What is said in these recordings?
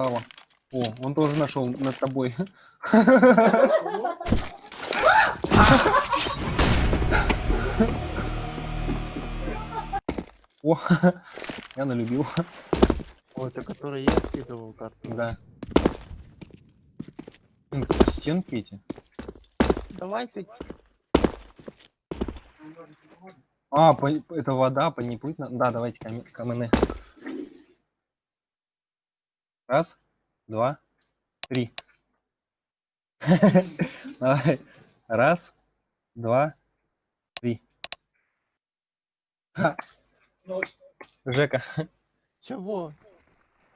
О, он тоже нашел над тобой. О, я налюбил. О, это который я скидывал карту. Да. Стенки эти. Давайте. А, по- это вода, по ней плыть надо. Да, давайте кам- камены. Раз, два, три. Давай. Раз, два, три. Жека, Чего?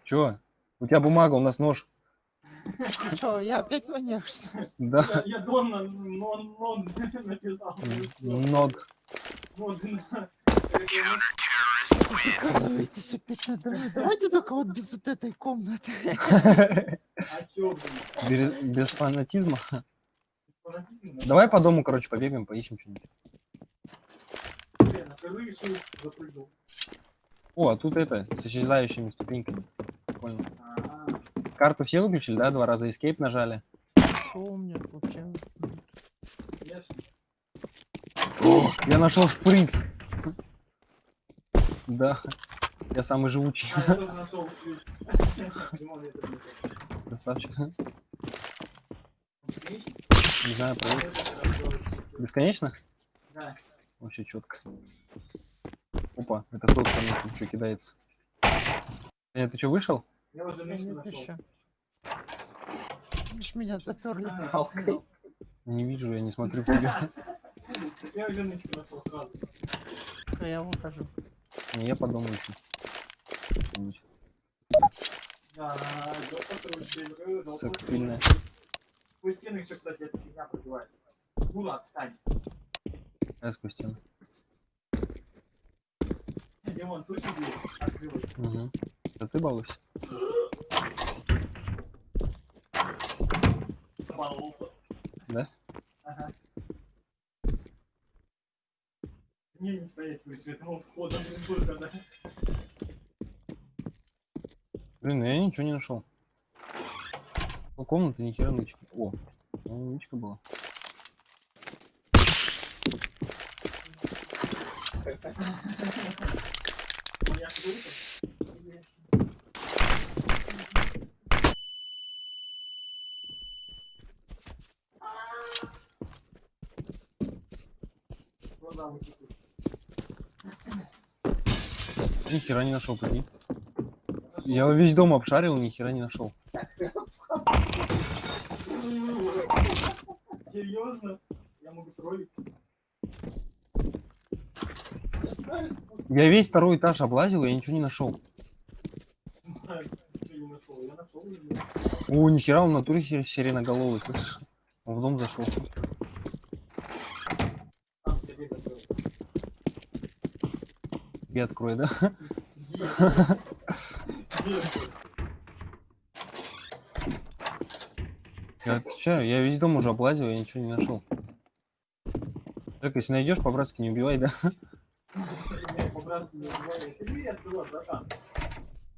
чё? У тебя бумага, у нас нож. Чё, я опять маньяк, что? Да, Я, я Дон на- нон, нон написал. ног. Нон на- Прикалываетесь опять надо. Давайте только вот без вот этой комнаты. Без, без фанатизма. Фанатизм, Давай по дому, короче, побегаем, поищем что-нибудь. О, а тут это, с исчезающими ступеньками. А, Карту все выключили, да? Два раза escape нажали. Меня вообще? О, я нашел шприц. Да, я самый живучий. А. Красавчик. Не знаю, проверь. Бесконечно? Да. Вообще четко. Опа, это кто там что кидается? Э, ты что, вышел? Я уже нет еще. Меня заперли А, палкой. Не вижу, я не смотрю в тебя. Я уже нашел сразу. А я выхожу. Не, я подумаю еще. Секс пильная. Сквозь стены еще, кстати, эта фигня пробивает. Була, отстань. Я спустил. Димон, слышишь, дверь? Открылась. Угу. Да ты балуйся. Баловался. Да? Не, не стоять выше, ну входом только, да. Блин, ну я ничего не нашел. У комнаты ни хера нычка. О, ну, нычка была. Я слышу. Ну да, вот тут. Ни хера не нашел, прикинь. Я весь дом обшарил, ни хера не нашел. Серьезно? Я могу троллить? Я весь второй этаж облазил, я ничего не нашел. О, нихера, он в натуре сиреноголовый, слышишь? Он в дом зашел. Там себе закрыл. И открой, да? Я отвечаю, я весь дом уже облазил, я ничего не нашел. Так, если найдешь, по-братски не убивай, да? Я братан.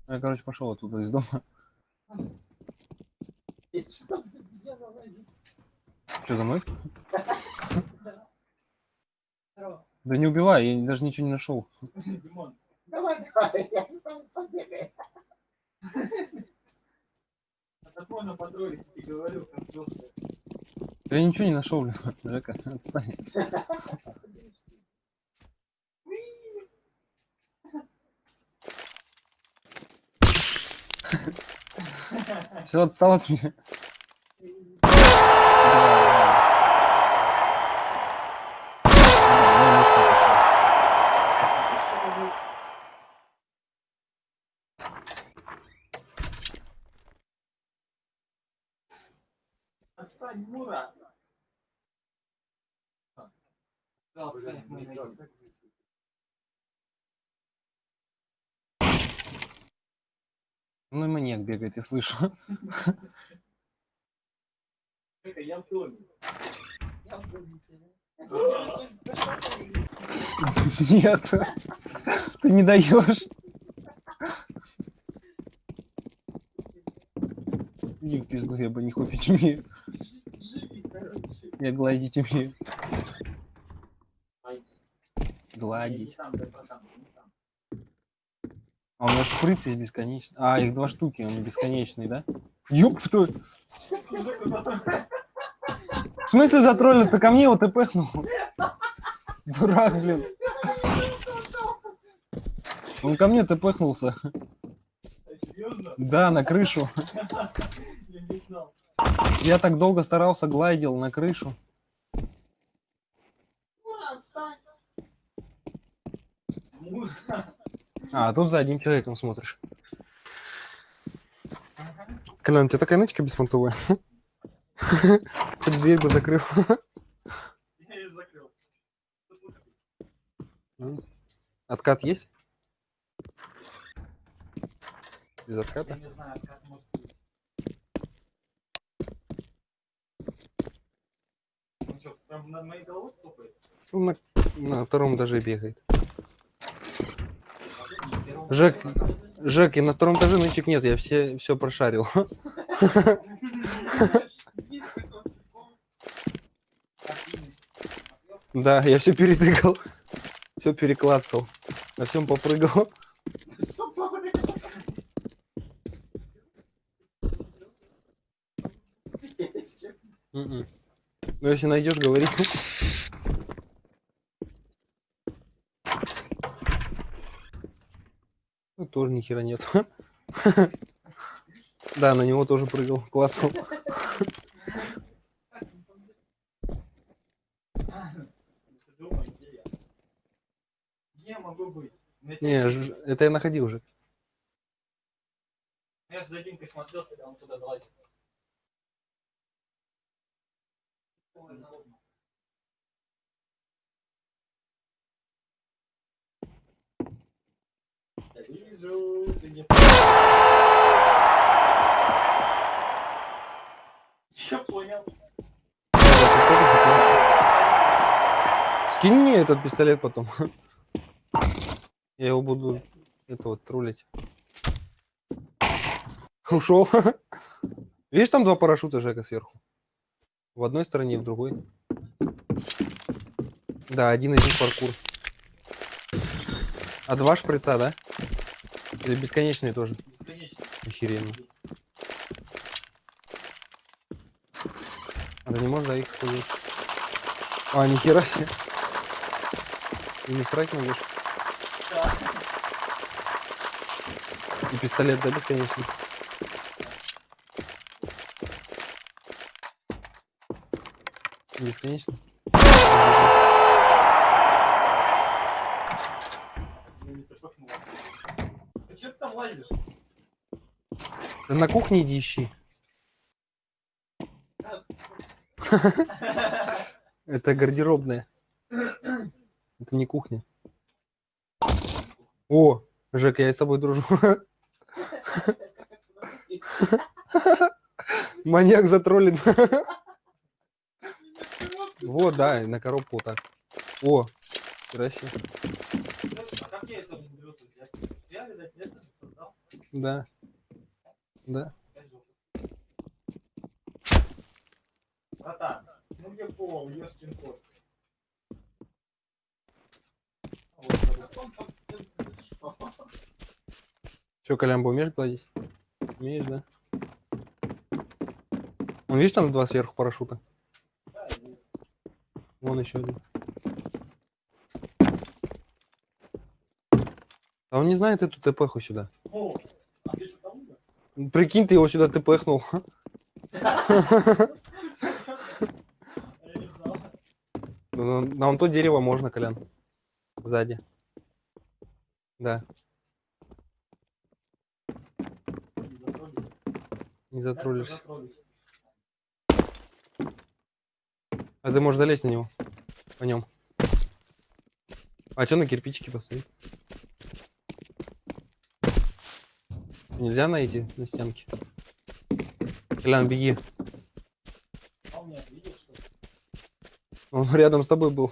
Я, короче, пошел оттуда из дома. Что, за мной? Здорово. Да не убивай, я даже ничего не нашел. Димон, Давай, давай, я с тобой побегаю. а потроллить, и говорю, как жестко. Я ничего не нашел, блин. Жека, отстань. Все, отстал от меня. Слышишь, это звук? Отстань, Мура! Да, отстань, мы найдем. Ну и маньяк бегает, я слышу. Нет. Ты не даешь. Иди в пизду, я бы не хопить умею. Я гладить умею. Не Гладить. там, дай процент, не там. А у меня шприц есть бесконечный. А, их два штуки, он бесконечный, да? Ёп, что? В смысле затроллил? Ты ко мне его тпхнул? Дурак, блин. Он ко мне тпхнулся. Серьезно? Да, на крышу. Я так долго старался, глайдил на крышу. А, тут за одним человеком смотришь. Колян, у тебя такая нычка беспонтовая. Хоть дверь бы закрыл. Я ее закрыл. Откат есть? Без отката? Я не знаю, как может быть. Он что, прям над моей головой топает? Он на, на втором этаже бегает. А тут на первом Жек. Жек, и на втором этаже нычек нет, я все, все прошарил. Да, я все перетыкал. Все переклацал. На всем попрыгал. Мгм. Ну, если найдешь, говори. Тоже ни хера нет. Да, на него тоже прыгал, меня Не, это я находил уже. Я же за Димкой смотрел, когда он туда залазил. Вижу, ты не... Я понял. Скинь мне этот пистолет потом. Я его буду это вот троллить. Ушел. Видишь, там два парашюта Жека сверху. В одной стороне и в другой. Да, один из них паркур. А два шприца, да? Или бесконечные тоже? Бесконечно. Охеренно. А ты не да, их сказать? А, нихера себе. Ты не срать можешь? Да. И пистолет, да, бесконечный? Бесконечно? Ну, не топахнул. Ты чё ты там лазишь? Да на кухне иди ищи. Это гардеробная. Это не кухня. О, Жек, я с тобой дружу. Маньяк затроллен. Вот, да, и на коробку так. О, красиво. А как я это умудрился взять? Я, видать, это создал. Да. Да. Братан, ну где пол, ёшкин кот. Он. Че, Колямбо умеешь гладить? Умеешь, да? Вон, видишь, там два сверху парашюта? Да, Вон еще один. А он не знает эту ТПху сюда. О, а ты что там умер? Прикинь, ты его сюда ТПхнул. А Я не знал. На, на вон то дерево можно, Колян. Сзади. Да, Не затроллись. А ты можешь залезть на него. По нем. А что на кирпичики поставить? Нельзя найти на стенке. Колян, беги. Он рядом с тобой был.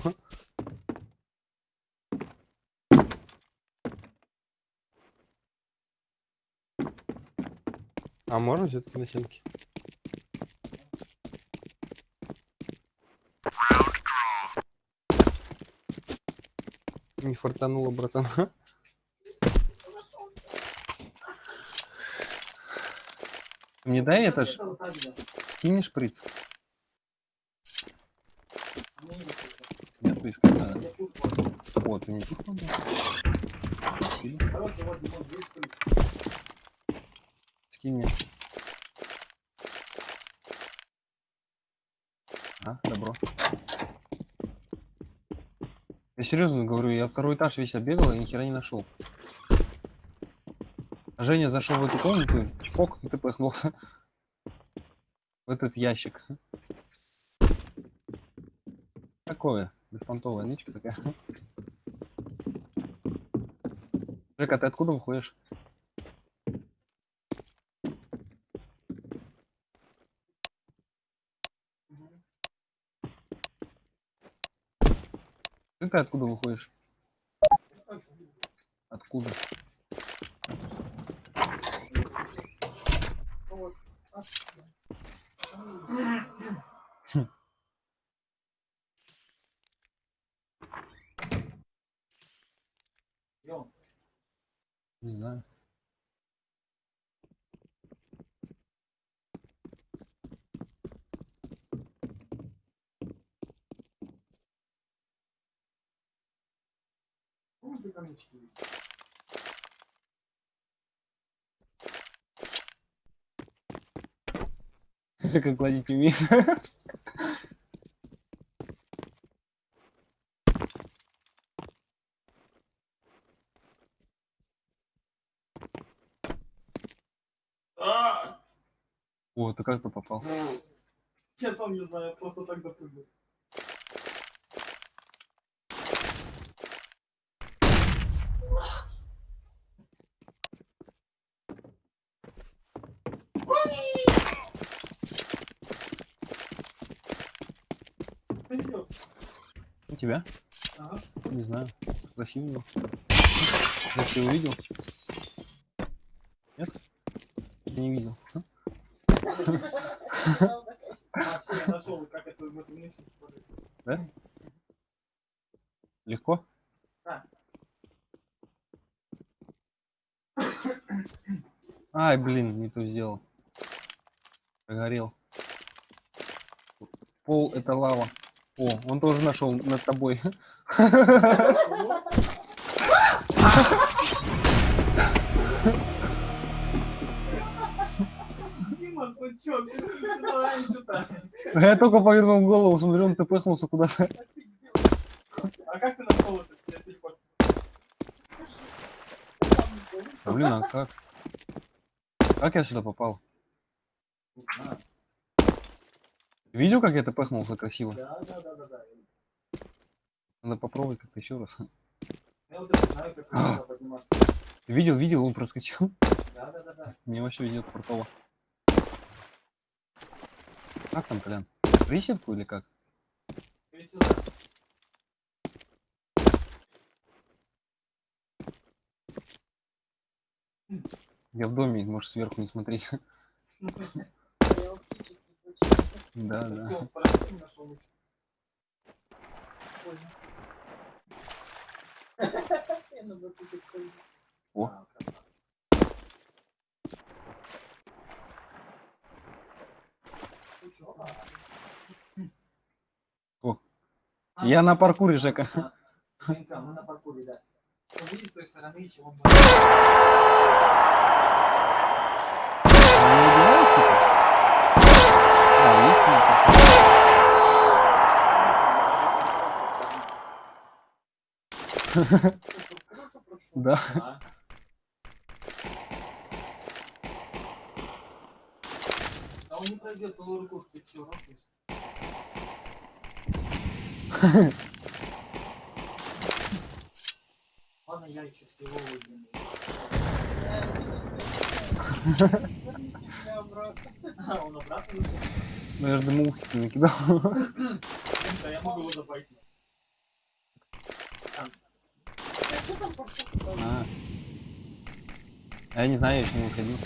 А можно все-таки на стенке? Не фартануло, братан. Мне дай это ж, скинь шприц. Нет, какая-то. Я пусть возьму. Вот, ты не тут надо. Спасибо. Шприц. Скинь мне. А, добро. Я серьезно говорю, я второй этаж весь оббегал и ни хера не нашел. Женя зашел в эту комнату, чпок, и ты проснулся. В этот ящик. Такое, беспонтовая нычка такая. Жека, ты откуда выходишь? Ты откуда выходишь? Откуда? Идем. Не знаю. Ну, видишь. Как гладить умею. А! О, ты как ты попал? Я сам не знаю, просто так допрыгнул. Тебя? Ага. Не знаю. Красивый был. Я ты увидел? Нет? Я не видел. Да? Легко? Ай, блин, не то сделал. Прогорел. Пол это лава. О, он тоже нашел над тобой. Дима, сучок, ты. Я только повернул голову, смотрю, он тпхнулся куда-то. А как ты нашел это? Я телефон. А, Блин, а как? Как я сюда попал? Не знаю. Видел, как я тпхнулся красиво? Да, да, да, да, да. Надо попробовать как-то еще раз. Я вот это знаю, как подниматься. Видел, видел, он проскочил. Да, да, да, да. Мне вообще идет фартово. Как там, Колян? Присядку или как? Сюда. Я в доме, можешь сверху не смотреть. Да, да. О. А, красава. Ну чё, а? О. А, Я на паркуре, Жека. а, Женька, мы на паркуре, да. Ну, видишь, с той стороны, чего. Не типа? А, есть смысл. Да. Да. А он не пройдет по руку, ты робишь? Ладно, я еще с его выгляну. Ну дымухи ты накидал. Да, я могу его забайтить. А. Я не знаю, я еще не выходил.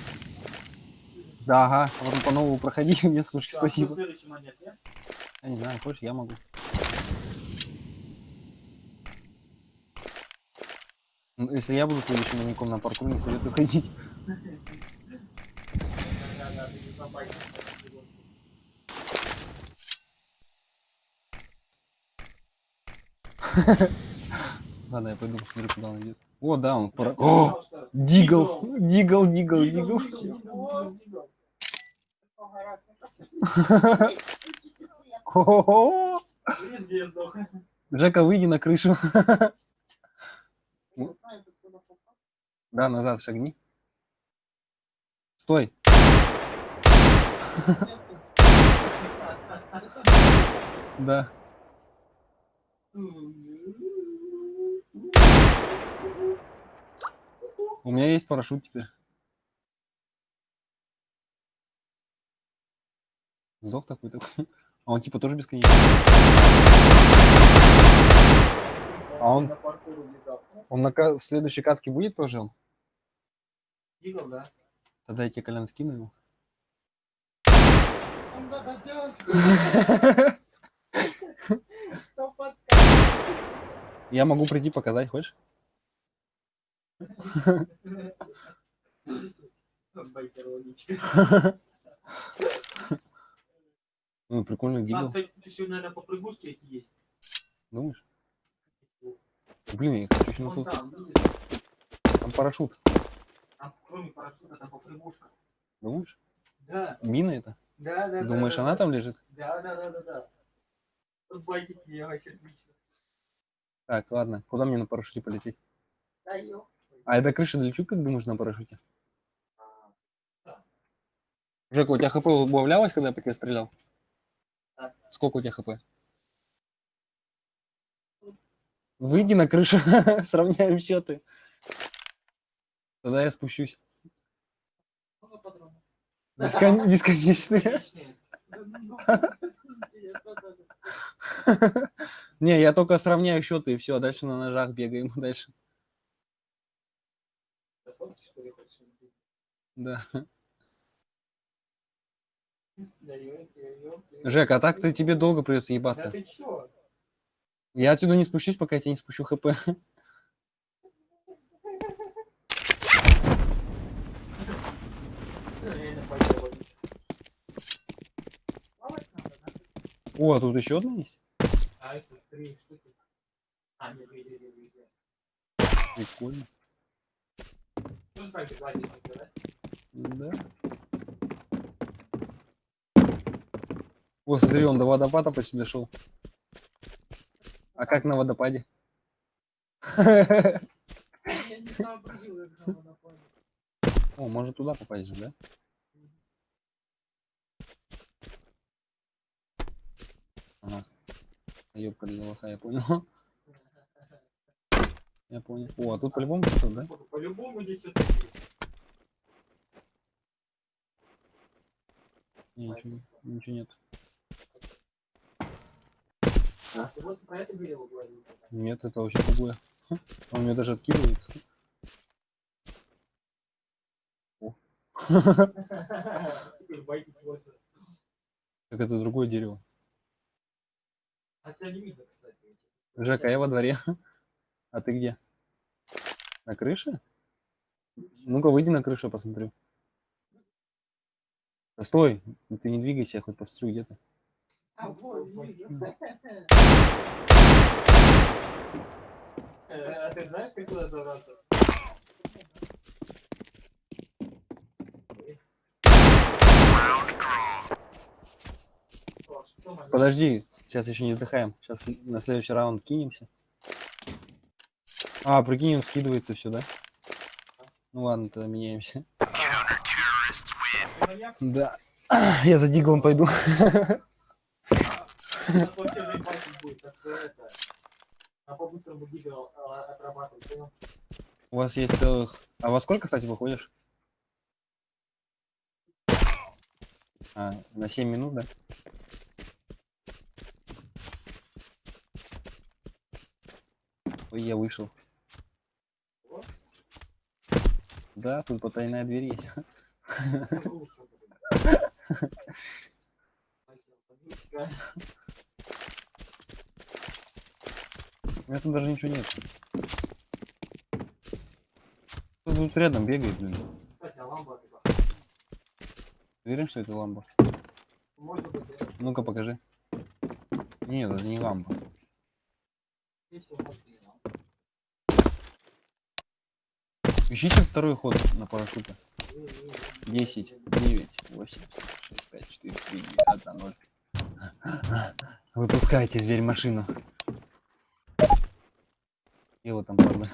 Да, ага, потом по новому проходи. Нет, слушай, спасибо. ну? Я не знаю, хочешь, я могу. Если я буду следующим маньяком на паркур, не советую ходить. Ладно, я пойду посмотрю, куда он идет. О, да, он пора... О! Дигл! Дигл, дигл, дигл. Хо-хо-хо! Жека, выйди на крышу. Да, назад шагни. Стой. Да. У меня есть парашют теперь. Сдох такой такой. А он типа тоже бесконечный. А он- Он на следующей катке будет тоже он? Дигл, да? Тогда я тебе колян скину его. Он? Я могу прийти показать, хочешь? Ну, прикольный А, дигл. кстати, тут еще, наверное, попрыгушки эти есть. Думаешь? Блин, я хочу еще на тут. там? Там парашют. Там, кроме парашюта, там попрыгушка. Думаешь? Да, Мина это? да, да. Думаешь, да, она да. там лежит? Да, да, да, да, да. С байкики я вообще отлично. Так, ладно. Куда мне на парашюте полететь? Да ё. А я до крыши долечу, как думаешь, на парашюте? А, Жека, у тебя хп убавлялось, когда я по тебе стрелял? Да. Сколько у тебя хп? Выйди на крышу, сравняем счеты. Тогда я спущусь. Бескон- Бесконечные. Да. Не, я только сравняю счеты и все, а дальше на ножах бегаем дальше. Да. Да. Жек, а так-то тебе долго придется Да ебаться. ты чё? Я отсюда не спущусь, пока я тебе не спущу хп. О, а тут еще одна есть? А это три штуки. А, нет, две, две, две, две. Прикольно. Тоже так же гладишь, да? Да. О, смотри, он до водопада почти дошел. А как на водопаде? Я не сообразил, как надо понять. О, может туда попасть же, да? Ага. Ёбка для лоха, я понял. Я понял. О, а тут по-любому кто да? По-любому здесь. Не, ничего, ничего нет. А, ты вот про это дерево говорил. Нет, это вообще другое. Он меня даже откидывает. Так это другое дерево. Тебя не видно, кстати. Жека, я во дворе. А ты где? На крыше? Ну-ка, выйди на крышу, посмотрю. Да стой, ты не двигайся, я хоть посмотрю, где ты. А вот, вижу. Ты знаешь, как туда добраться? Подожди, сейчас еще не вздыхаем. Сейчас на следующий раунд кинемся. А, прикинь, он скидывается все, да? Ну ладно, тогда меняемся. Да. Я за диглом пойду. У вас есть целых... А во сколько, кстати, выходишь? А, на 7 минут, да? Ой, я вышел. Вот. Да, тут потайная дверь есть. Это лучше будет. Вонючка. У меня тут даже ничего нет. тут рядом бегает, блин. Кстати, а это Уверен, что это ламба? Ну-ка, покажи. Нет, это не ламба. Ищите второй ход на парашюте. Не-не-не. 10, 9, 8, 6, 5, 4, 3, 2, 1, 0. Выпускайте, зверь, машину. Вот там, ладно.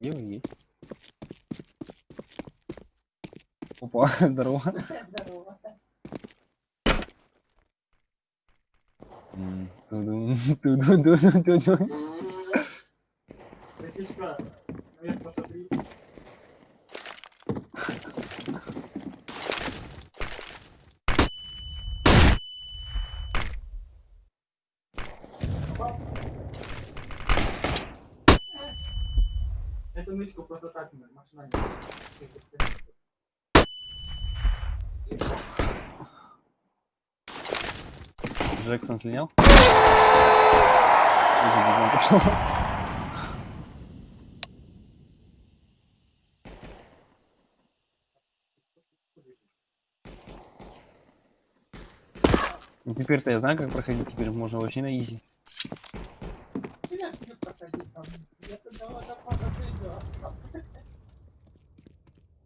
Где вы есть? Опа, здорово. Здорово. Тудун. Братишка, наверх посмотри. Эту нычку просто так мы машинально. Джексон слинял? Пошел. Ну, Теперь-то я знаю, как проходить. Теперь можно вообще на изи.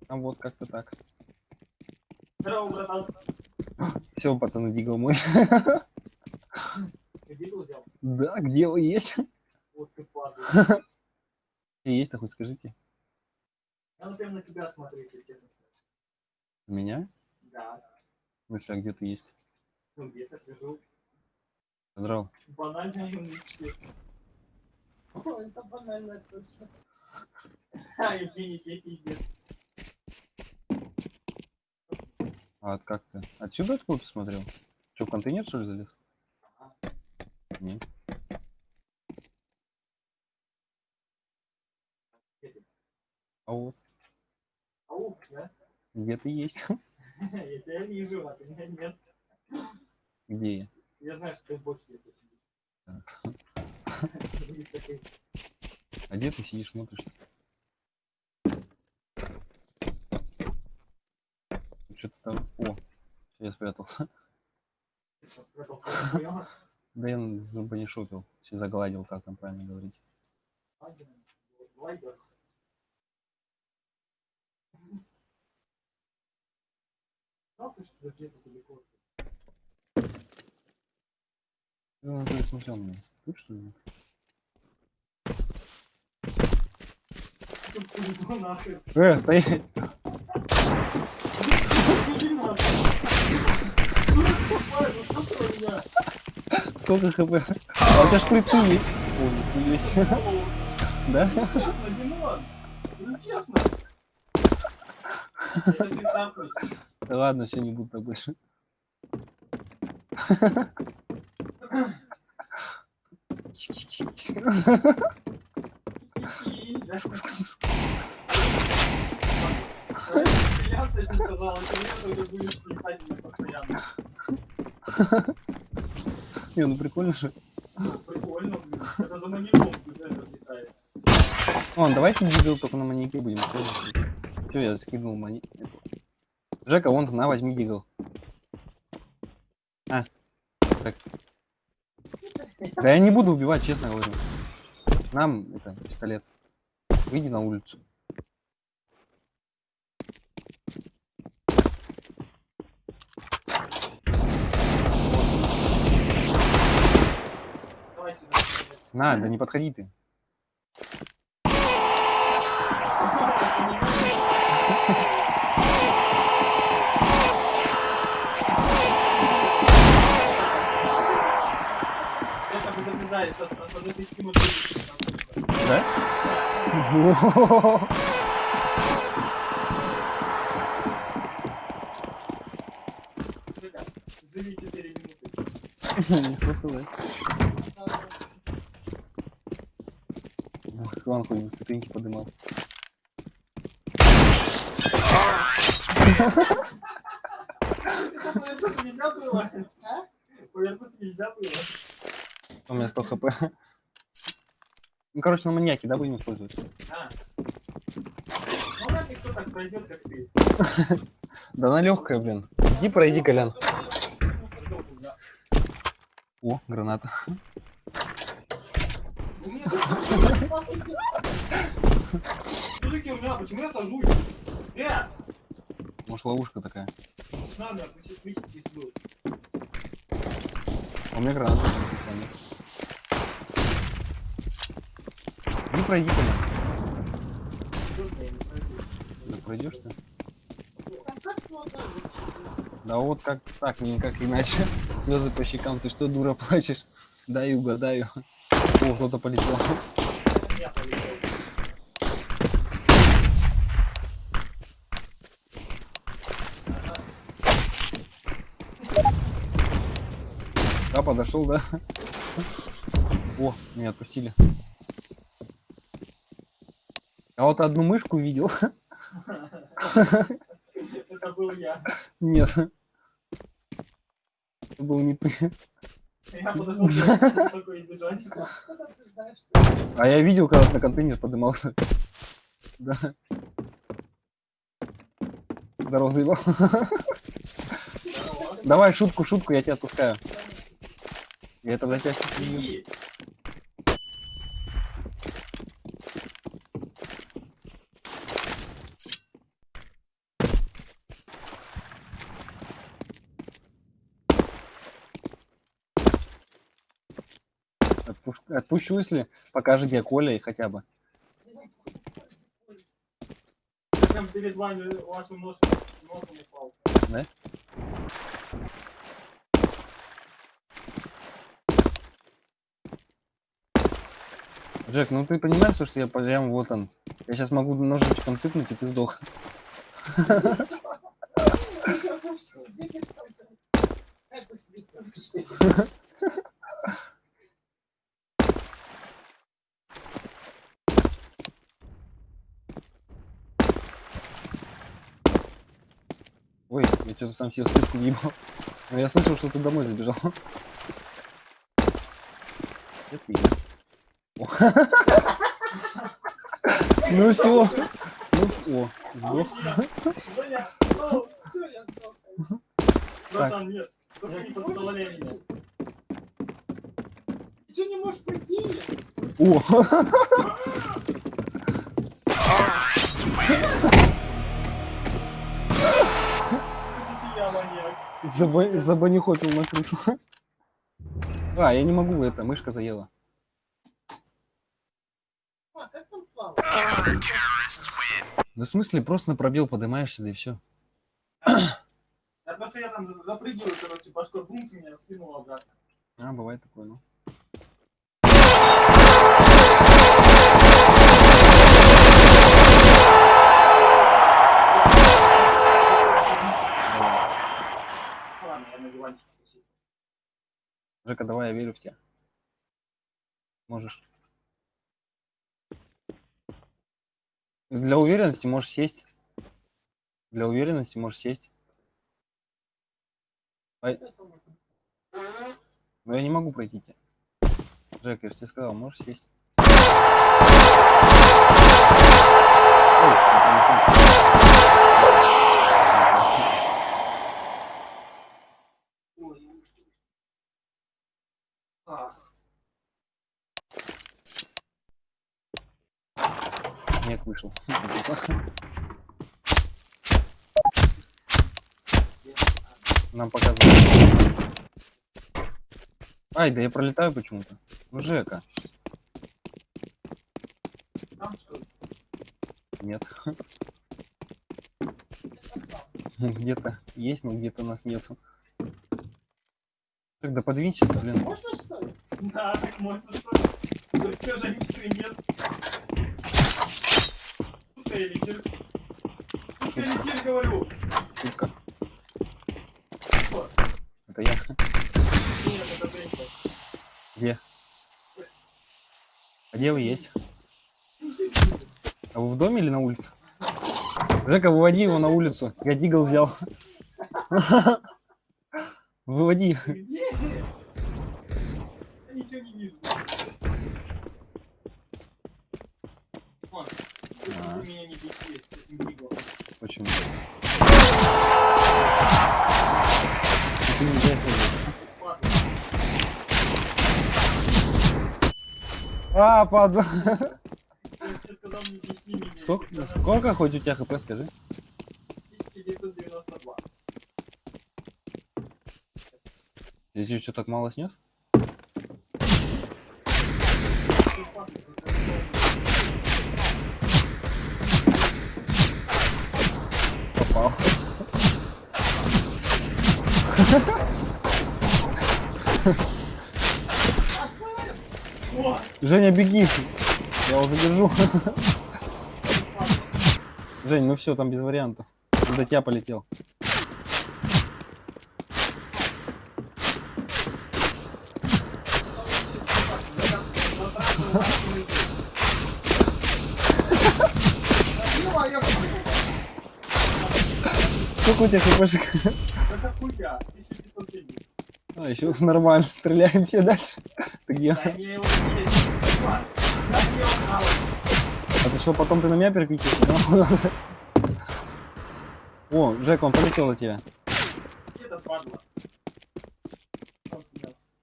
А вот как-то так. Здорово, братан. Все, пацаны, Дигл мой. Да, где вы есть? Вот ты падаешь. Есть-то хоть скажите. Я, например, на тебя смотрю, если честно. Меня? Да. В смысле, а где ты есть? Ну, где-то сижу. Здорово. Банальные нычки. О, это банально точно. А, Евгений, тебе пиздец. А как ты? Отсюда откуда ты смотрел? Че, в контейнер что ли залез? Ага. Нет. Где ты? А вот, Ау, да? где ты есть? Я тебя вижу, а ты меня нет. Где я? Я знаю, что ты в бочке где-то сидишь. А где ты сидишь, смотришь? Что-то там... О, я спрятался. Да я забанишопил. Все загладил, как там правильно говорить. Ладно, ты, что где-то далеко? Ну, ты смотрел меня. Тут что ли? Э, стоять! Сколько хп? А у тебя шприцы есть? Ой, нихуя. О, Да? Ну, честно, Димон. Ну, честно. Это ты. Ладно, все, не буду так больше. Не, ну прикольно же. Прикольно. Это за маньяком летает. Вон, давайте дигл только на маньяке будем. Все, я скинул мани... Жека, вон, на, возьми дигл. А. Так. Да я не буду убивать, честно говорю. Нам это пистолет. Выйди на улицу. На, да не подходи ты. Предупреждается от от одной тысячи машин. Да? Живи 4 минуты. Легко сказать. Ох, Иван бы ступеньки подымал. нельзя было? А? Повернуть нельзя было? У меня 100 хп. Ну, короче, на маньяке, да, будем использовать? А. Ну, вряд ли кто так пройдет, как ты. Да она легкая, блин. Иди пройди, Колян. О, граната. Почему я сажусь? Э! Может, ловушка такая. Надо. А у меня граната. Не пройди, пройду. Да пройдешь ты? Да вот как так, никак иначе. Слезы по щекам. Ты что, дура, плачешь? Дай угадаю. О, кто-то полетел. Я полетел. Да, подошел, да? О, меня отпустили. А вот одну мышку видел. Это был я. Нет. Это был не ты. Я такой бежать. А я видел, когда на контейнер поднимался. Да. Здорово, заебал. Давай шутку, шутку, я тебя отпускаю. Я тогда тебя сейчас Отпущу, если покажет где Коля и хотя бы. Прям перед вами вашим носом, носом упал. Да? Джек, ну ты понимаешь, что я прям вот он. Я сейчас могу ножичком тыкнуть, и ты сдох. Ты чё, будешь с ним бегать столько? Как вы себе будешь? Ой, я что-то сам себе стыдку въебал. Но я слышал, что ты домой забежал. Это. О. Ну все. Ну, о, подставляй меня. Ты не можешь пройти? О, заба- забанихопил на крышу. А, я не могу, это, мышка заела. А? Да в смысле, просто на пробел поднимаешься, да и все. Я просто я там запрыгиваю, короче, башкой бумс меня скинул обратно. А, бывает такое, ну. Жека, давай, я верю в тебя. Можешь. Для уверенности можешь сесть. Для уверенности можешь сесть. Но я не могу пройти тебя. Жек, я же тебе сказал, можешь сесть. Ой, я полетел. Ой, ужас. А, Нет, вышел. Нам показывают. Ай, да я пролетаю почему-то. Ну, Жека. Нет. Где-то есть, но где-то нас нет. Тогда подвинься, блин. Можно что ли? Да, так можно что ли? Все же ничего нет. Чир? Шутка или чир, говорю? Шутка. Это я. Нет, это Женька. Где? А где вы есть? А вы в доме или на улице? Жека, выводи его на улицу. Я дигл взял. Выводи Меня. Сколько, сколько хоть у тебя хп, скажи? 1992. Я тебе что, так мало снес? Попал. О, Женя, беги. Я его задержу. Жень, ну все, там без вариантов. До тебя полетел. Сколько у тебя хпшек? это хуйня, 1570. А, еще нормально. Стреляем все дальше. Где? Да А ты что, потом ты на меня переключишься? да? О, Жека, он полетел от тебя.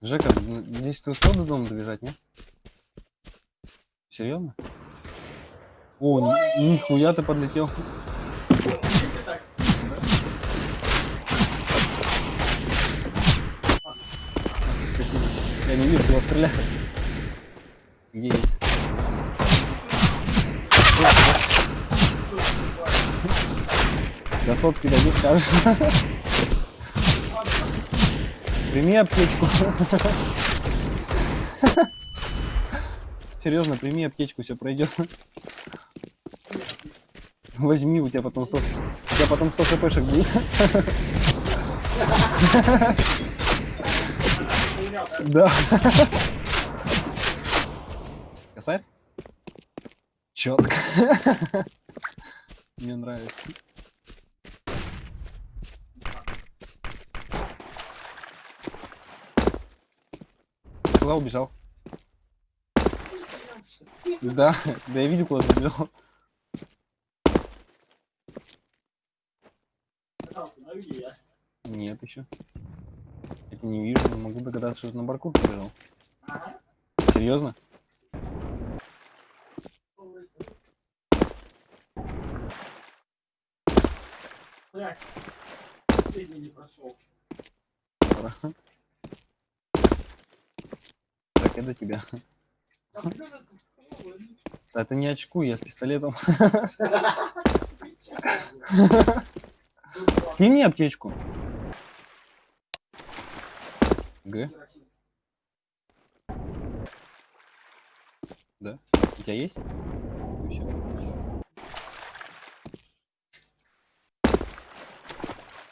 Жека, м, здесь ты успел до дома добежать, не? Серьезно? О, ни- нихуя ты подлетел. Я не вижу, его стреляют. Есть? До сотки дадут, скажешь. Прими аптечку. Серьезно, прими аптечку, все пройдет. Возьми, у тебя потом 100, у тебя потом 100 хпшек будет. Да? Да. Косарь? Четко. Мне нравится. Куда убежал? Да, да я видел, куда убежал. Нет еще. Тебя не вижу, могу догадаться, что ты на барку побежал. Серьезно? Блядь. Последний не прошел. Пора. Так, я до тебя. Да ты не очкуй, я с пистолетом. Скинь мне аптечку. Г, да? У тебя есть? Ну всё.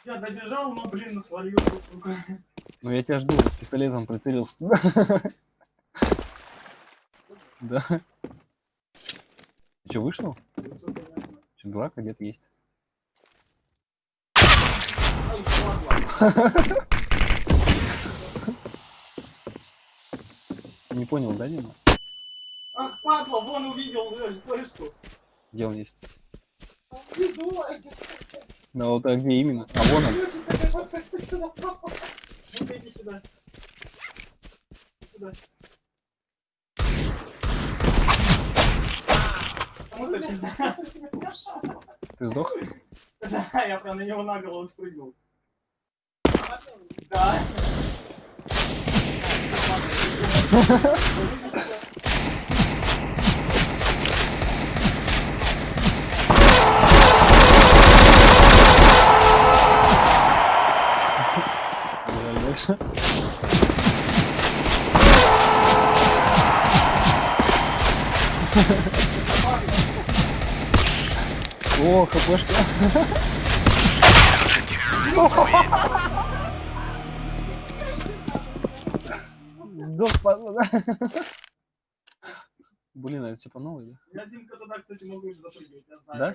Я добежал, но, блин, свалился, сука. Ну я тебя жду, с пистолетом прицелился. Да. Ты что, вышел? Что, где-то есть? Не понял, да, Дима? Ах, падла, вон увидел, блядь, флешку. Где он есть? Да вот а где именно? А вон он. Иди сюда. Иди Сюда. Кому-то пизда. Ты сдох? Да, я прям на него на голову спрыгнул. Да. Дальше. О, хпшка. Сдох, падла, да? Блин, а это все по новой, да? Я, Димка, туда, кстати, могу запрыгивать, я знаю. Да?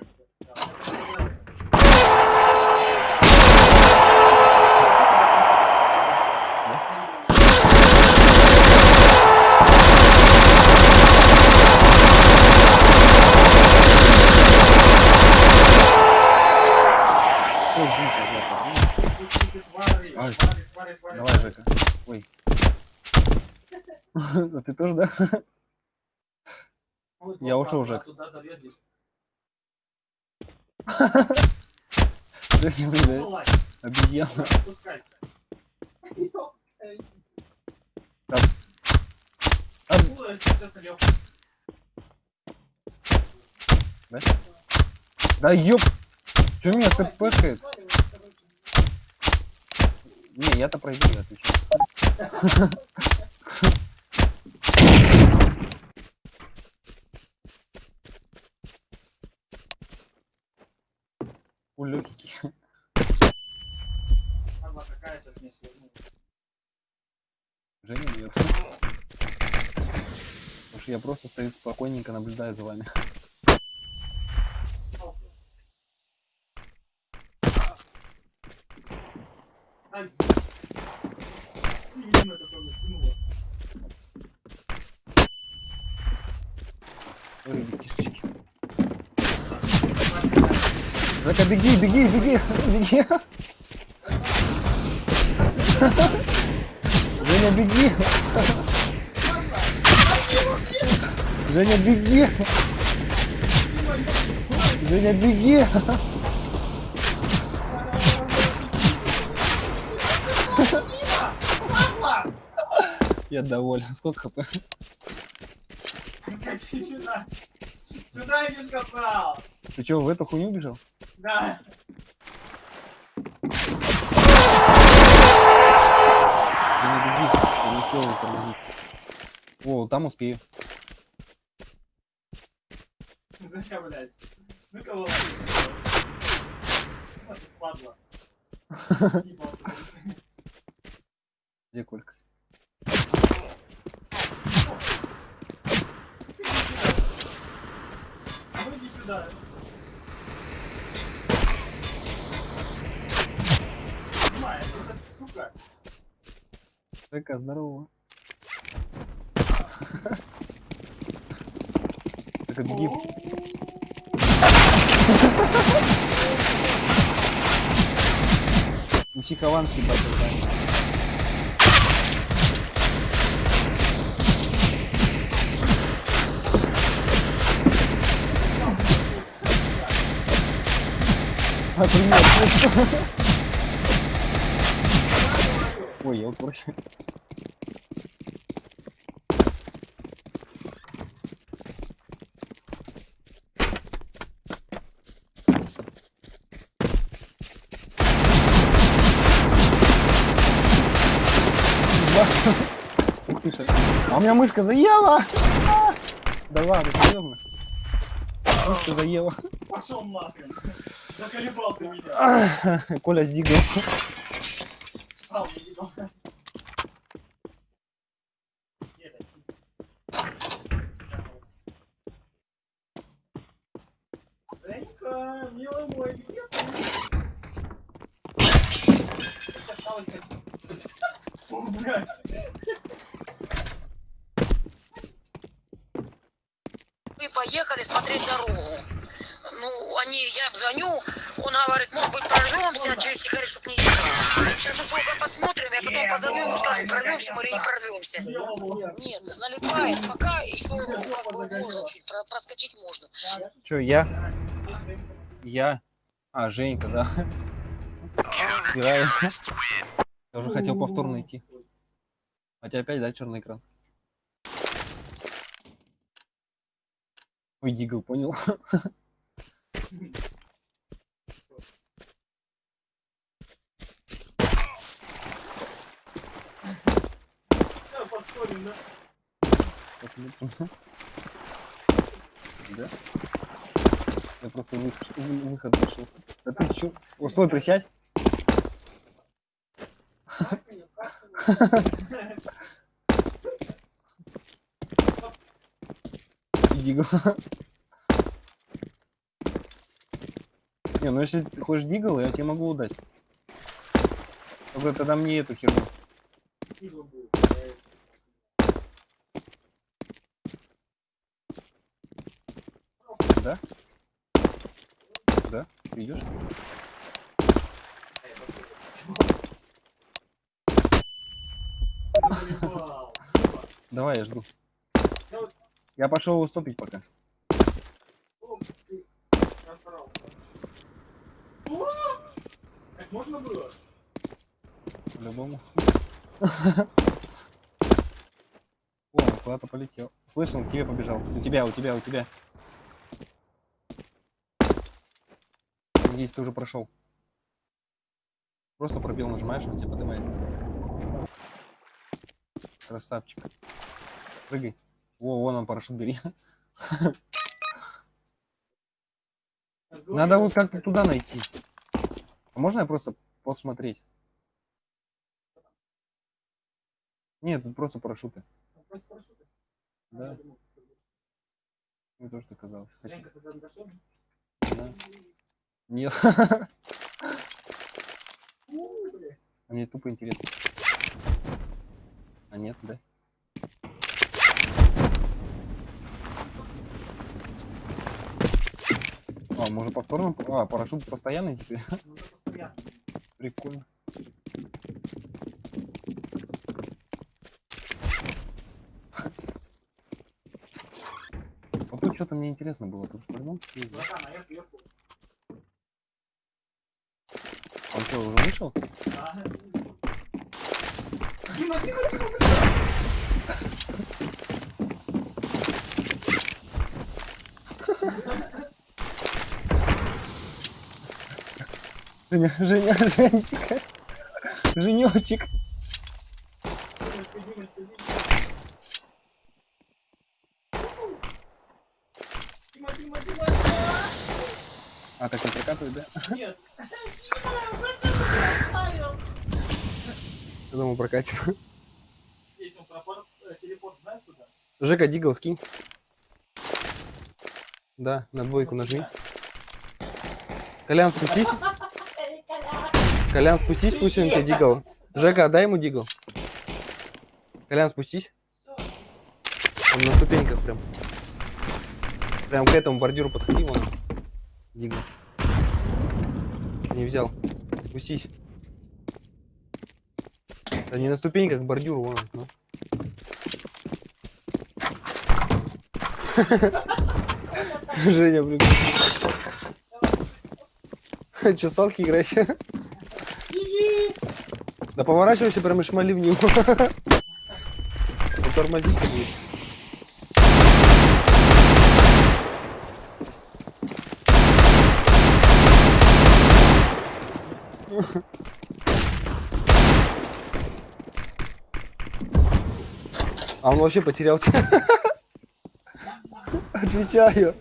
Ай. Давай, Жека. Ой. А ты тоже, да? Я ушел, Жек. Э, обезьяна. Там. Там. Да? ёб! Чё меня тпшает? Не, я-то пройду, я отвечаю. У легкий. Она какая сейчас не свернула. Женя нет. Потому что я просто стою спокойненько, наблюдаю за вами. Ай, ты видимо, это тоже кинула. Ой, ребятишечки. Зака, беги, беги, беги, беги. Женя, беги. Женя, беги. Женя, беги. Я доволен. Сколько хп? Сюда. Сюда я не сказал. Ты что, в эту хуйню бежал? Да. Женя, беги. Я не успел его тормозить. О, там успею. Жека, блядь. Ну кого падла. Типа, Где Колька? Сука. Жека, здорово. Жека, беги. Неси хованский батл, да. Привет. Ой, я упорся. Ух ты. А у меня мышка заела! А! Да ладно, серьезно? Мышка заела. Пошел нахрен. Заколебал ты меня. Коля сдигал. А, он не видел. Где это? Женька, милый мой, где ты? Это осталось как- О, блядь. Мы поехали смотреть дорогу. Ну, они, я звоню, он говорит, может быть, прорвемся через Сихари, чтобы не ехали. Сейчас мы сколько посмотрим, я потом скажу, прорвемся мы или не прорвемся. Нет, налипает, пока еще как бы можно чуть про- проскочить можно. Че, я? Я? А, Женька, да. Играю. Я уже хотел повторно идти. Хотя опять, да, черный экран. Ой, Дигл, понял. Да? Посмотрим. Да? Я просто выход, вы- выход вышел. Да ты чё? О, стой, присядь. Дигл. Не, ну если ты хочешь дигл, я тебе могу дать. Только тогда мне эту херню. Игла будет. Да? Да? Идешь? Давай, я жду. Я пошел уступить пока. Можно было? По-любому. О, куда-то полетел. Слышал, к тебе побежал. У тебя, у тебя, у тебя. Надеюсь, ты уже прошел. Просто пробел нажимаешь, он тебя поднимает. Красавчик. Прыгай. Во, вон он парашют бери. Надо вот как-то туда найти. А можно я просто посмотреть? Нет, тут просто парашюты. Да, мне тоже так казалось. Хочу. Да. Нет, а мне тупо интересно. А нет, да? А, может повторно? А, парашют постоянный теперь? Ну, постоянно. Прикольно. Вот тут что-то мне интересно было, потому что по-любому что есть, да? Братан, а я сверху. Он что, уже вышел? Женя, Женя, Женечка. Женечек. Димочка, Димочка, Димочка. Дима, Дима, Дима, Дима. А, так он прокатывает, да? Нет. Я думал, прокатит. Если он пропорт, э, телепорт знает сюда. Жека, дигл скинь. Да, на двойку нажми. Колян, спустись. Колян, спустись, пусть он тебе дигл. Жека, дай ему дигл. Колян, спустись. Он на ступеньках прям. Прям к этому бордюру подходи, вон. он. Дигл. Не взял. Спустись. Да не на ступеньках, к бордюру, вон. он, ну. Женя, блин. Че, салки играешь? Да поворачивайся прям и шмали в него. Тормозить будет. А он вообще потерял тебя. Отвечаю.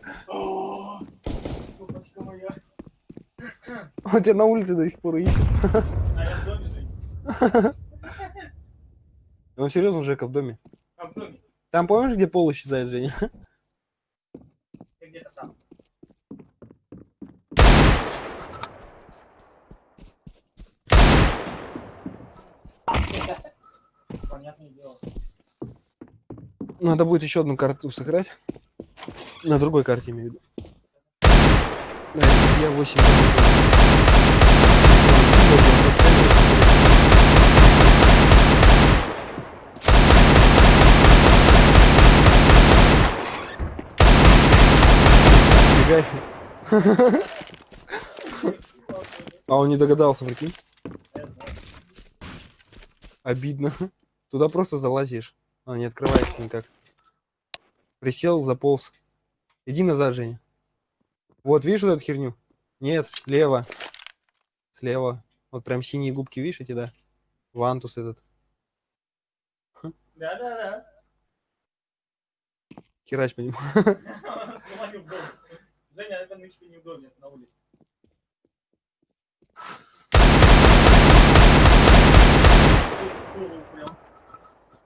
Он тебя на улице до сих пор ищет. А я в доме, Жень. Он серьезно, Жека, в доме. А в доме. Там помнишь, где пол исчезает, Женя? Ты где-то там. Понятное дело. Надо будет еще одну карту сыграть. На другой карте имею в виду. Я 8. Бегай. А он не догадался, прикинь. Обидно. Туда просто залазишь. А, не открывается никак. Присел, заполз. Иди назад, Женя. Вот, видишь вот эту херню? Нет, лево. Слева. Вот прям синие губки, видишь эти, да? Вантус этот. Да-да-да. Херач по нему. Говорю, в доме. Женя, это нычка не в доме, это на улице.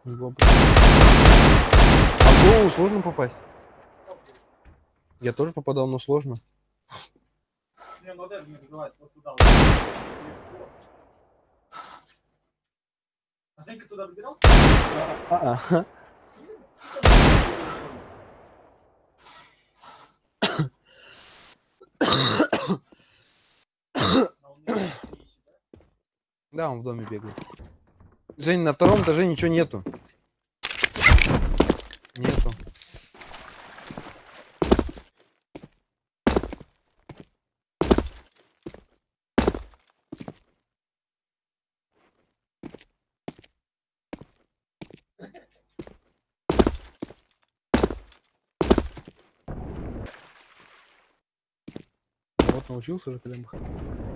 В голову А в голову сложно попасть? Я тоже попадал, но сложно. Не, ну дай мне разбивать вот сюда. вот. А Женька туда добирался? А, а. Не? Да, он в доме бегает. Жень, на втором этаже ничего нету. Нету. Вот научился же, когда махать.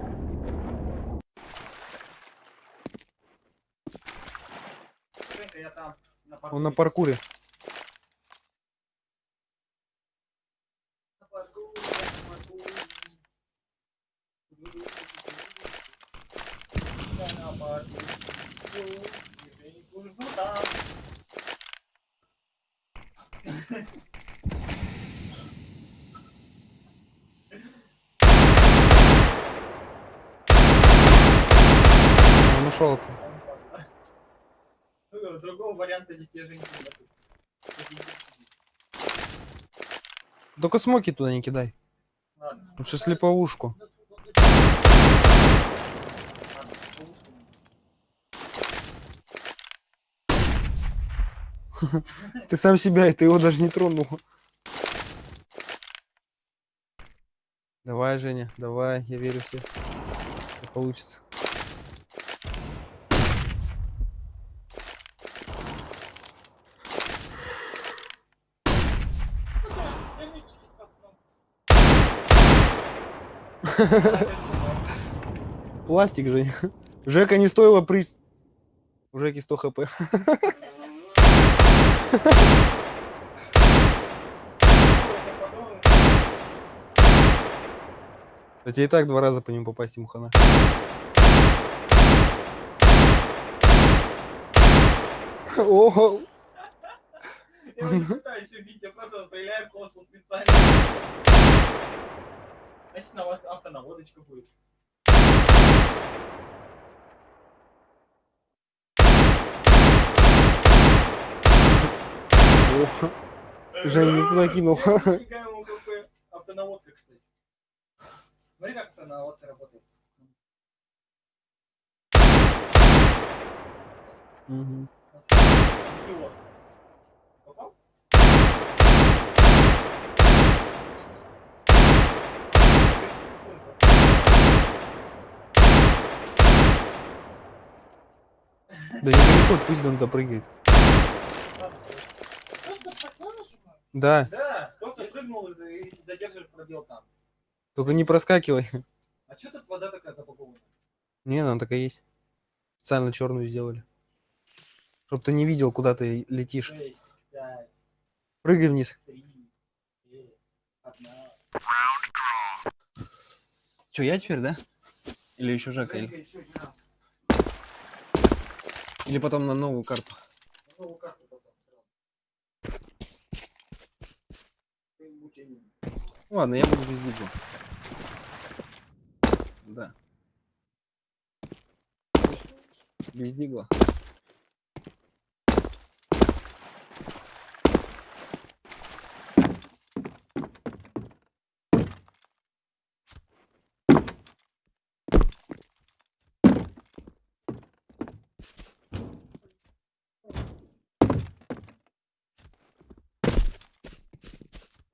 Он на паркуре. На парковке, на парковке. Я на парковке. Женьку жду там. Он ушел. Ну, Другого варианта здесь я Женьку нету. Только смоки туда не кидай. Лучше слеповушку. Ты сам себя, и ты его даже не тронул. Давай, Женя, давай, я верю в тебя. Получится. Пластик, Женя. Жека не стоило приз. У Жеки 100 хп. Да тебе и так два раза по нему попасть ему хана. Ого, Я не пытаюсь убить, я просто стреляю в космос специально. Значит, на вас автонаводочка будет. ого. Женя не туда кинул. Нифига ему КП. Автонаводка, кстати. Смотри, как автонаводка работает. Мгм. Идиот. Да не переход, пусть он допрыгает. Да, Да, кто-то прыгнул и пробел там. только не проскакивай. А что тут вода такая запакована? Не, она такая есть. Специально черную сделали. Чтоб ты не видел, куда ты летишь. 6, 5, Прыгай вниз. 3, 2, 1. Че, я теперь, да? Или еще Жека? Раз. Или потом на новую карту? На новую карту потом. Ладно, я буду без дигла. Да. Без дигла.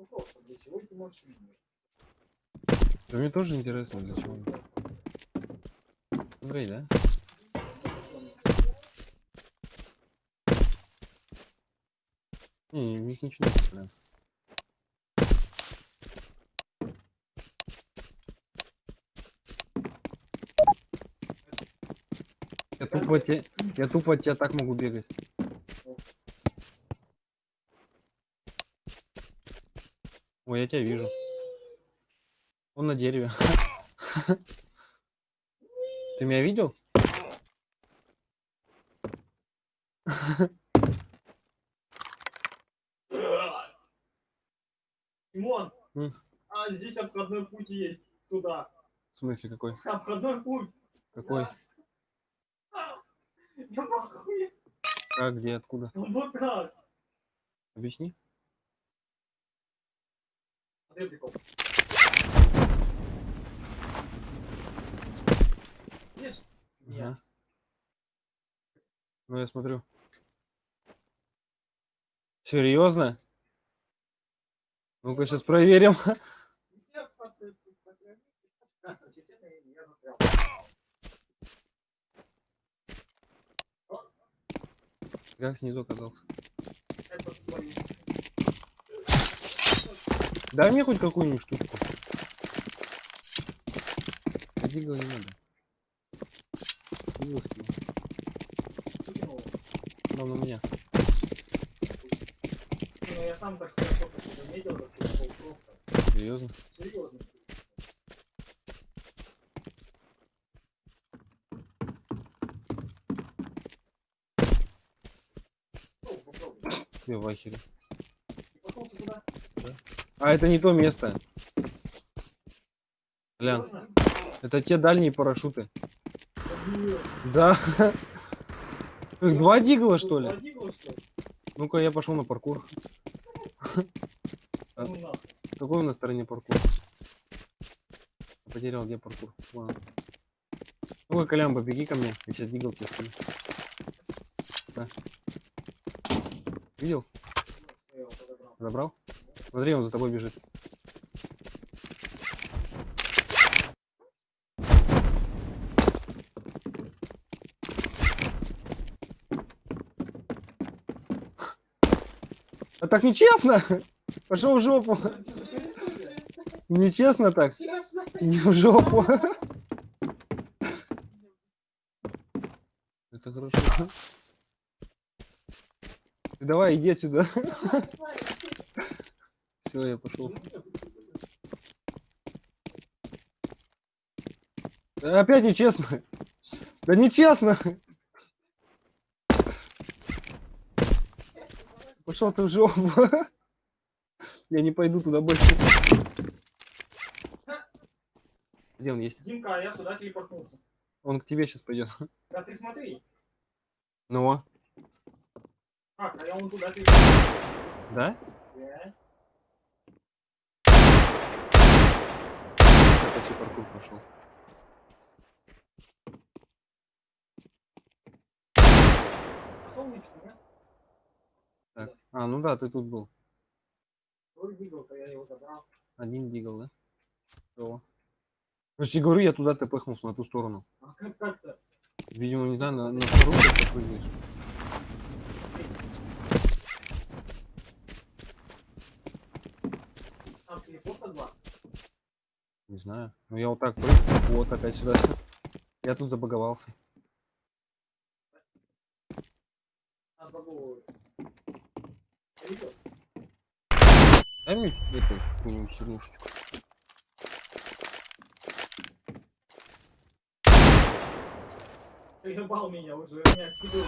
Ну просто, для чего ты можешь видеть? Да мне тоже интересно, зачем. Смотри, да? Не, в них ничего не прям. Я тупо, те- я тупо от тебя так могу бегать. Ой, я тебя вижу. Он на дереве. Ты меня видел? Тимон, а здесь обходной путь есть сюда. В смысле какой? Обходной путь. Какой? Да. Похуй. Как, где, откуда? Вот так. Объясни. Видишь? Нет. Ну, я смотрю. Серьезно? Ну-ка, сейчас проверим. Как снизу оказался? Это. Дай мне хоть какую-нибудь штучку. дигл не надо. Дигл скинул. Он у меня. Ну, я сам только что заметил, как ты был просто. Серьезно? Серьезно. Ну, попробуй. Я в ахере. И пошел ты туда. А, это не то место. Лян, это те дальние парашюты. Да. Два дигла, что ли? Ну-ка, я пошел на паркур. А. Какой у нас стороне паркур? Потерял, где паркур? Ну-ка, Колян, побеги ко мне. Я сейчас дигл тебе. Видел? Забрал? Смотри, он за тобой бежит. А так нечестно! Пошел в жопу! Нечестно так! Не в жопу! Это хорошо. Давай, иди отсюда. Все, я пошел. Опять нечестно. Да нечестно. Пошел ты в жопу. Я не пойду туда больше. Где он есть? Димка, а я сюда телепортнулся. Он к тебе сейчас пойдет. Да ты смотри. Ну, Так, а я вон туда телепортнулся. да? Да. Почти паркур прошел. Солнечко, да? Так. А, ну да, ты тут был. Вроде бегал-то, я его забрал. Один дигл, да? Ну, я говорю, я туда ты пыхнулся, на ту сторону. А как как-то? Видимо, не знаю, на, на вторую ты прыгаешь. Там телепорта два. Не знаю. Ну я вот так прыг, вот опять сюда. Я тут забаговался. Дай мне эту какую-нибудь хернушечку. Ебал меня уже, меня скидывал.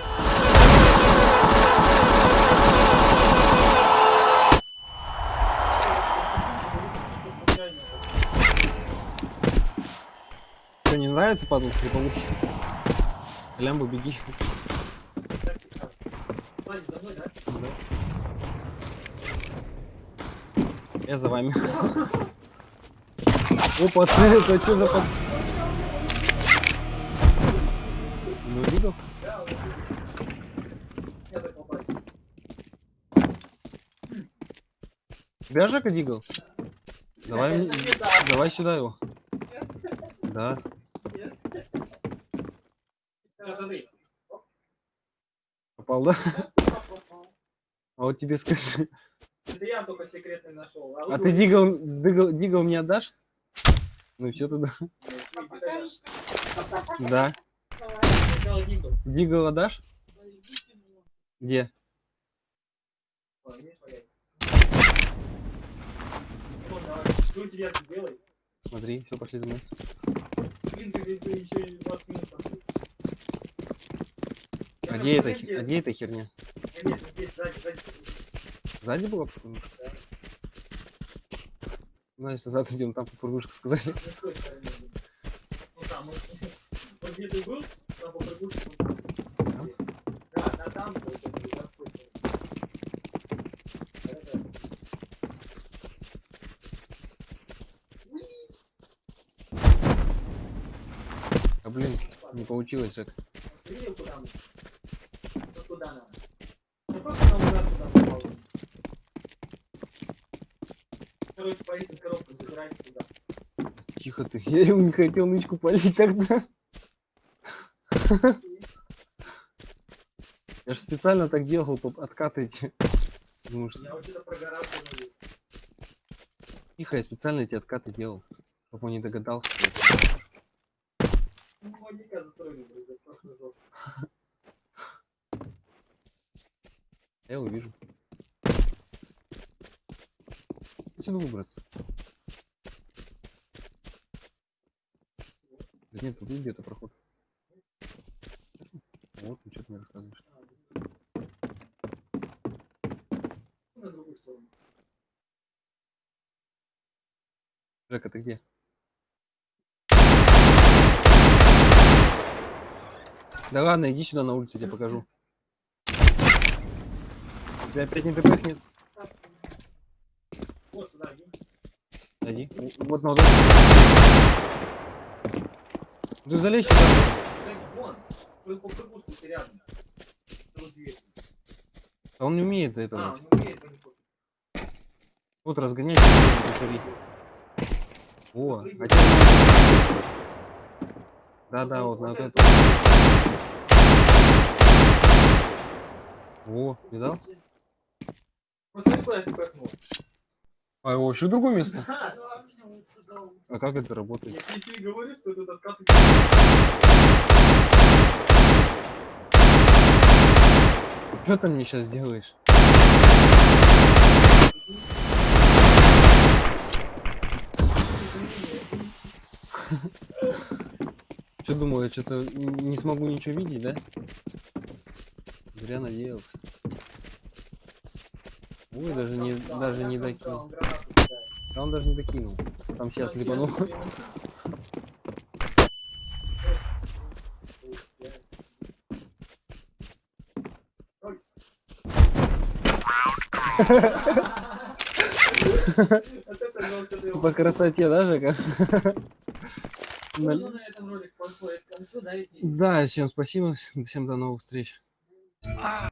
Нравится падал с липовухи? Лямбо, беги. Я за вами. Опа, ты, это что за пац... Ну, видел? Тебя Жека? Давай, давай сюда его. Да. Сейчас. Попал, да? А вот тебе скажи. Это я только секретный нашел. А ты дигл, дигл, дигл мне отдашь? Ну все тогда. Да. Дигл. Отдашь? Где? Смотри, все, пошли за мной. Блин, ты, еще и 20 минут А где, хи- а где эта херня? Нет, нет, здесь, сзади, сзади. Сзади потому что- Ну, если сзади идем, там попрыгушка сказали. Стороны. Ну, там, вот, вот где ты был, там по прыгушке, вот здесь. Да, да, там, стороны. Да-да-да. А блин, не получилось, Жек. Ты видел, куда мы? Вот куда надо. Я просто наугад туда попал. Короче, по этим коробкам забирайся туда. Тихо ты. Я ему не хотел нычку палить тогда. Я же специально так делал, что, Я вообще-то прогорал. что ли. тихо, я специально эти откаты делал. Чтобы он не догадался. что это. Я его вижу. Отсюда выбраться. Да нет, тут где-то проход. Вот, ну что ты мне рассказываешь. На другую сторону. Жека, ты где? Да ладно, иди сюда на улице, я тебе покажу. Если опять не тпхнет, Вот сюда, иди. Вот на это. Ты залезь сюда. А он не умеет А, этого. он не умеет. О, а Да-да, вот на вот это. О, видал? Посмотри, куда пихнул. А его вообще в другое место? Да. А как это работает? Я тебе говорю, что этот откат... Что ты мне сейчас делаешь? Что думаю, что-то не смогу ничего видеть, да? Зря надеялся. Ой, даже не, даже не докинул. А он даже не докинул. Сам себя слепанул. По красоте, да, Жека? Ну, да, Да, всем спасибо, всем до новых встреч. Ah.